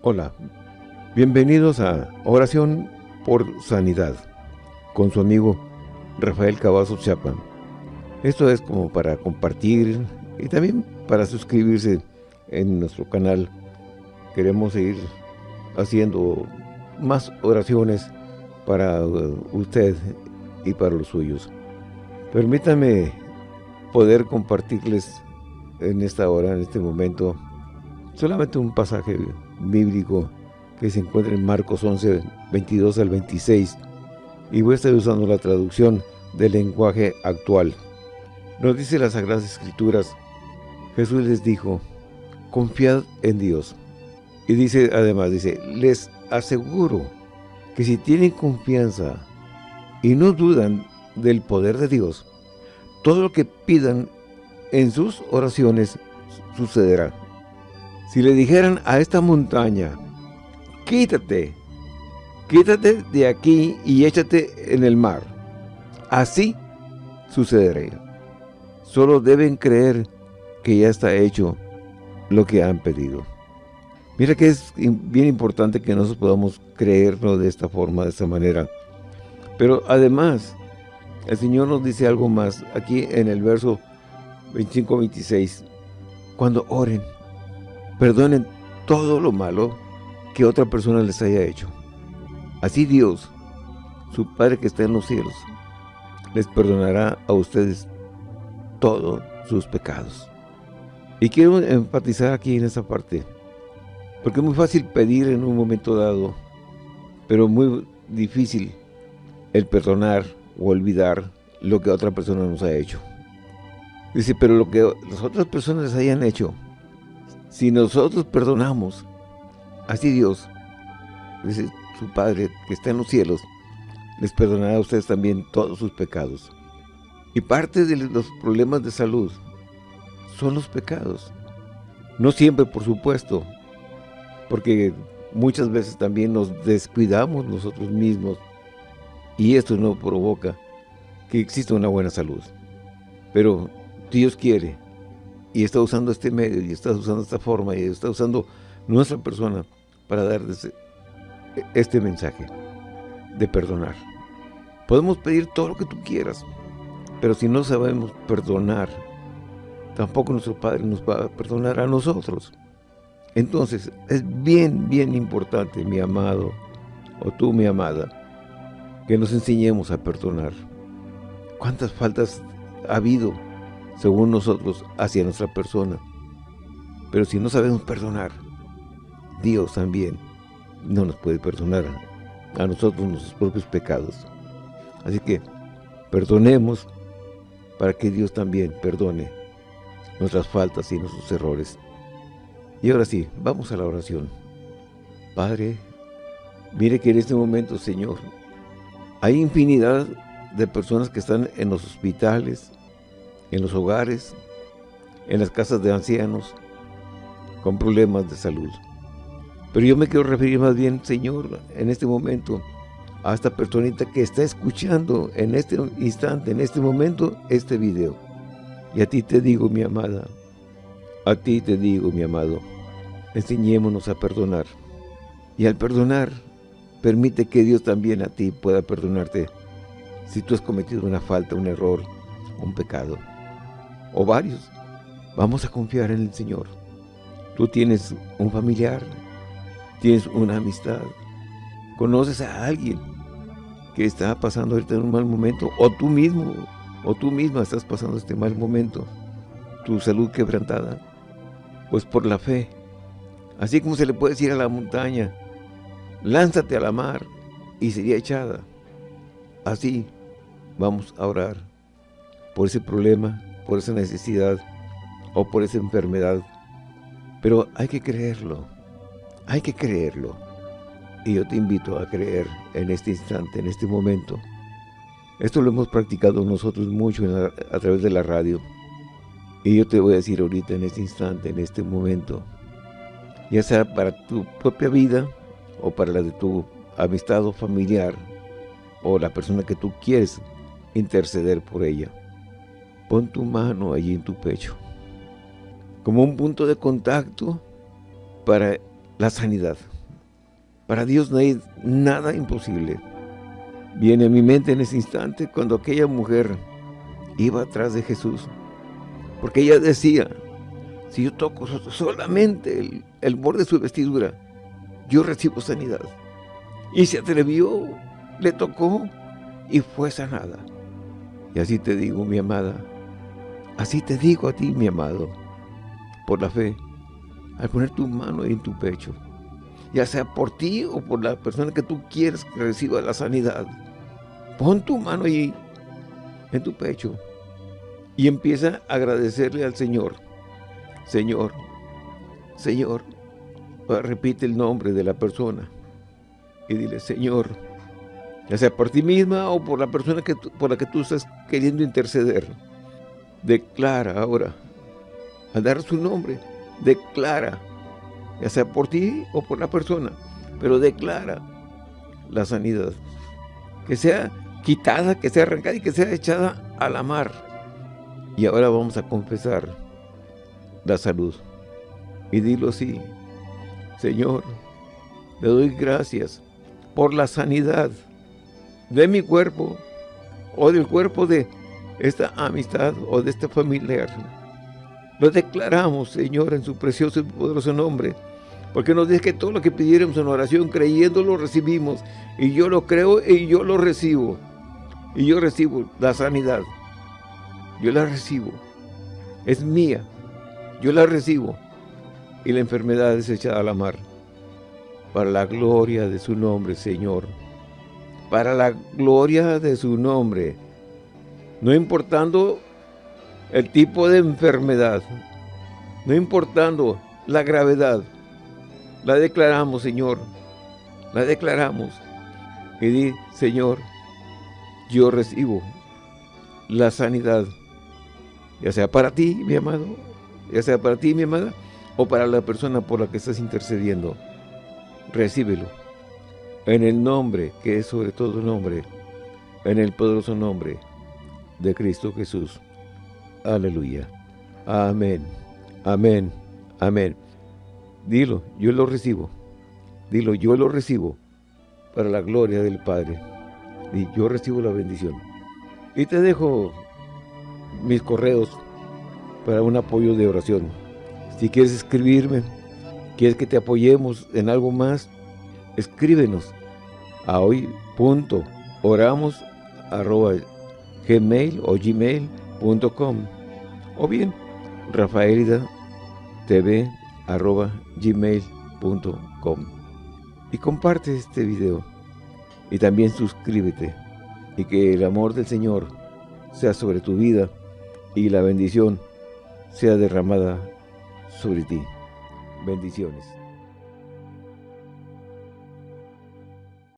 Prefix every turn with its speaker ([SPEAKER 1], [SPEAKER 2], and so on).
[SPEAKER 1] Hola, bienvenidos a Oración por Sanidad con su amigo Rafael Cavazos Chapa. Esto es como para compartir y también para suscribirse en nuestro canal. Queremos seguir haciendo más oraciones para usted y para los suyos. Permítanme poder compartirles en esta hora, en este momento, solamente un pasaje bíblico que se encuentra en Marcos 11, 22 al 26, y voy a estar usando la traducción del lenguaje actual. Nos dice las Sagradas Escrituras, Jesús les dijo, confiad en Dios. Y dice además, dice, les aseguro que si tienen confianza y no dudan del poder de Dios, todo lo que pidan en sus oraciones sucederá. Si le dijeran a esta montaña, quítate, quítate de aquí y échate en el mar, así sucederá. Solo deben creer que ya está hecho lo que han pedido. Mira que es bien importante que nosotros podamos creerlo de esta forma, de esta manera. Pero además, el Señor nos dice algo más aquí en el verso 25-26. Cuando oren, perdonen todo lo malo que otra persona les haya hecho. Así Dios, su Padre que está en los cielos, les perdonará a ustedes todos sus pecados. Y quiero enfatizar aquí en esa parte, porque es muy fácil pedir en un momento dado, pero muy difícil el perdonar o olvidar lo que otra persona nos ha hecho. Dice, pero lo que las otras personas hayan hecho, si nosotros perdonamos, así Dios, su Padre que está en los cielos, les perdonará a ustedes también todos sus pecados. Y parte de los problemas de salud son los pecados. No siempre, por supuesto, porque muchas veces también nos descuidamos nosotros mismos y esto no provoca que exista una buena salud. Pero Dios quiere y está usando este medio y está usando esta forma y está usando nuestra persona para dar este mensaje de perdonar. Podemos pedir todo lo que tú quieras, pero si no sabemos perdonar, tampoco nuestro Padre nos va a perdonar a nosotros. Entonces, es bien, bien importante, mi amado, o tú, mi amada, que nos enseñemos a perdonar. ¿Cuántas faltas ha habido, según nosotros, hacia nuestra persona? Pero si no sabemos perdonar, Dios también no nos puede perdonar a nosotros nuestros propios pecados. Así que perdonemos para que Dios también perdone nuestras faltas y nuestros errores. Y ahora sí, vamos a la oración. Padre, mire que en este momento, Señor, hay infinidad de personas que están en los hospitales, en los hogares, en las casas de ancianos, con problemas de salud. Pero yo me quiero referir más bien, Señor, en este momento, a esta personita que está escuchando en este instante, en este momento, este video. Y a ti te digo, mi amada, a ti te digo, mi amado, enseñémonos a perdonar. Y al perdonar, permite que Dios también a ti pueda perdonarte si tú has cometido una falta, un error, un pecado, o varios. Vamos a confiar en el Señor. Tú tienes un familiar, tienes una amistad, conoces a alguien que está pasando ahorita un mal momento, o tú mismo, o tú misma estás pasando este mal momento, tu salud quebrantada, pues por la fe, así como se le puede decir a la montaña, lánzate a la mar y sería echada. Así vamos a orar por ese problema, por esa necesidad o por esa enfermedad. Pero hay que creerlo, hay que creerlo. Y yo te invito a creer en este instante, en este momento. Esto lo hemos practicado nosotros mucho a través de la radio. Y yo te voy a decir ahorita, en este instante, en este momento, ya sea para tu propia vida o para la de tu amistad o familiar o la persona que tú quieres interceder por ella. Pon tu mano allí en tu pecho, como un punto de contacto para la sanidad. Para Dios no hay nada imposible. Viene a mi mente en ese instante cuando aquella mujer iba atrás de Jesús. Porque ella decía, si yo toco solamente el, el borde de su vestidura, yo recibo sanidad. Y se atrevió, le tocó y fue sanada. Y así te digo, mi amada, así te digo a ti, mi amado, por la fe, al poner tu mano en tu pecho, ya sea por ti o por la persona que tú quieres que reciba la sanidad, pon tu mano ahí, en tu pecho, y empieza a agradecerle al Señor. Señor, Señor, repite el nombre de la persona y dile, Señor, ya sea por ti misma o por la persona que por la que tú estás queriendo interceder, declara ahora, al dar su nombre, declara, ya sea por ti o por la persona, pero declara la sanidad, que sea quitada, que sea arrancada y que sea echada a la mar. Y ahora vamos a confesar la salud. Y dilo así, Señor, le doy gracias por la sanidad de mi cuerpo o del cuerpo de esta amistad o de este familiar. Lo declaramos, Señor, en su precioso y poderoso nombre, porque nos dice que todo lo que pidiéramos en oración, creyendo, lo recibimos. Y yo lo creo y yo lo recibo. Y yo recibo la sanidad. Yo la recibo. Es mía. Yo la recibo y la enfermedad es echada a la mar. Para la gloria de su nombre, Señor. Para la gloria de su nombre. No importando el tipo de enfermedad. No importando la gravedad. La declaramos, Señor. La declaramos. Y di, Señor, yo recibo la sanidad. Ya sea para ti, mi amado. Ya sea para ti, mi amada o para la persona por la que estás intercediendo. Recíbelo. En el nombre, que es sobre todo nombre, en el poderoso nombre de Cristo Jesús. Aleluya. Amén. Amén. Amén. Dilo, yo lo recibo. Dilo, yo lo recibo para la gloria del Padre. Y yo recibo la bendición. Y te dejo mis correos para un apoyo de oración. Si quieres escribirme, quieres que te apoyemos en algo más, escríbenos a hoy.oramos.gmail o gmail.com o bien rafaelida.tv.gmail.com y comparte este video y también suscríbete y que el amor del Señor sea sobre tu vida y la bendición sea derramada sobre ti. Bendiciones.